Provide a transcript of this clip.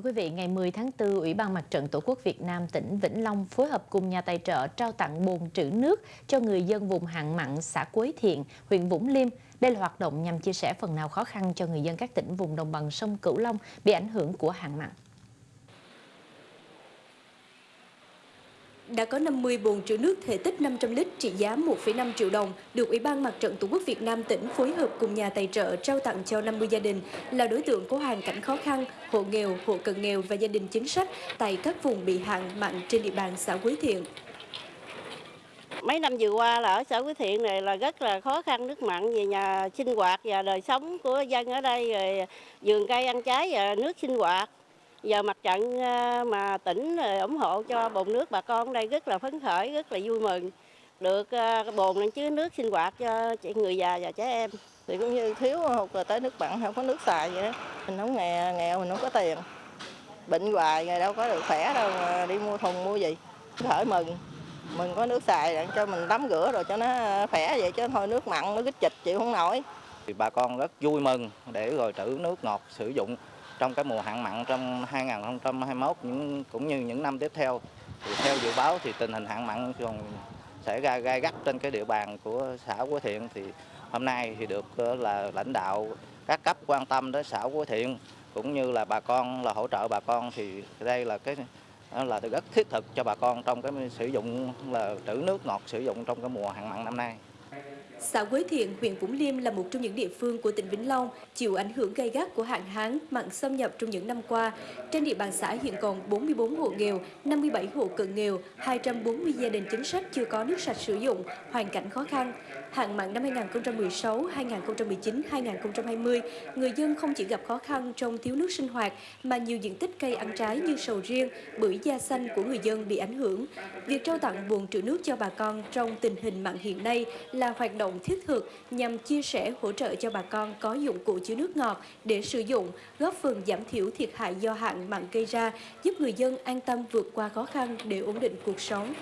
Thưa quý vị, ngày 10 tháng 4, Ủy ban Mặt trận Tổ quốc Việt Nam tỉnh Vĩnh Long phối hợp cùng nhà tài trợ trao tặng bồn trữ nước cho người dân vùng hạn mặn xã Quế Thiện, huyện Vũng Liêm. Đây là hoạt động nhằm chia sẻ phần nào khó khăn cho người dân các tỉnh vùng đồng bằng sông Cửu Long bị ảnh hưởng của hạn mặn. Đã có 50 bồn trữ nước thể tích 500 lít trị giá 1,5 triệu đồng được Ủy ban Mặt trận Tổ quốc Việt Nam tỉnh phối hợp cùng nhà tài trợ trao tặng cho 50 gia đình là đối tượng có hoàn cảnh khó khăn, hộ nghèo, hộ cận nghèo và gia đình chính sách tại các vùng bị hạn mặn trên địa bàn xã Quế Thiện. Mấy năm vừa qua là ở xã Quế Thiện này là rất là khó khăn nước mặn về nhà sinh hoạt và đời sống của dân ở đây rồi vườn cây ăn trái và nước sinh hoạt giờ mặt trận ờ, mà tỉnh ủng hộ cho bồn nước bà con đây rất là phấn khởi rất là vui mừng. Được ờ, bồn lên chứa nước sinh hoạt cho người già và trẻ em. Thì cũng như thiếu hụt tới nước mặn không có nước xài vậy đó. Mình không nghèo nghèo mình không có tiền. Bệnh hoài ngày đâu có được khỏe đâu mà đi mua thùng mua gì. Khởi mừng. Mình có nước xài để cho mình tắm rửa rồi cho nó khỏe vậy chứ thôi nước mặn nó kích chịch chịu không nổi. Thì bà con rất vui mừng để rồi trữ nước ngọt sử dụng trong cái mùa hạn mặn trong 2021 những, cũng như những năm tiếp theo, thì theo dự báo thì tình hình hạn mặn còn sẽ ra gai gắt trên cái địa bàn của xã Quế Thiện thì hôm nay thì được ờ, là lãnh đạo các cấp quan tâm đến xã Quế Thiện, cũng như là bà con, là hỗ trợ bà con thì đây là cái ờ, là rất thiết thực cho bà con trong cái sử dụng, là trữ nước ngọt sử dụng trong cái mùa hạn mặn năm nay. Xã Quế Thiện, huyện Vũng Liêm là một trong những địa phương của tỉnh Vĩnh Long chịu ảnh hưởng gay gắt của hạn hán, mặn xâm nhập trong những năm qua. Trên địa bàn xã hiện còn 44 hộ nghèo, 57 hộ cận nghèo, 240 gia đình chính sách chưa có nước sạch sử dụng, hoàn cảnh khó khăn. Hạn mặn năm 2016, 2019, 2020, người dân không chỉ gặp khó khăn trong thiếu nước sinh hoạt mà nhiều diện tích cây ăn trái như sầu riêng, bưởi da xanh của người dân bị ảnh hưởng. Việc trao tặng bồn trữ nước cho bà con trong tình hình mặn hiện nay là hoạt động động thiết thực nhằm chia sẻ hỗ trợ cho bà con có dụng cụ chứa nước ngọt để sử dụng, góp phần giảm thiểu thiệt hại do hạn mặn gây ra, giúp người dân an tâm vượt qua khó khăn để ổn định cuộc sống.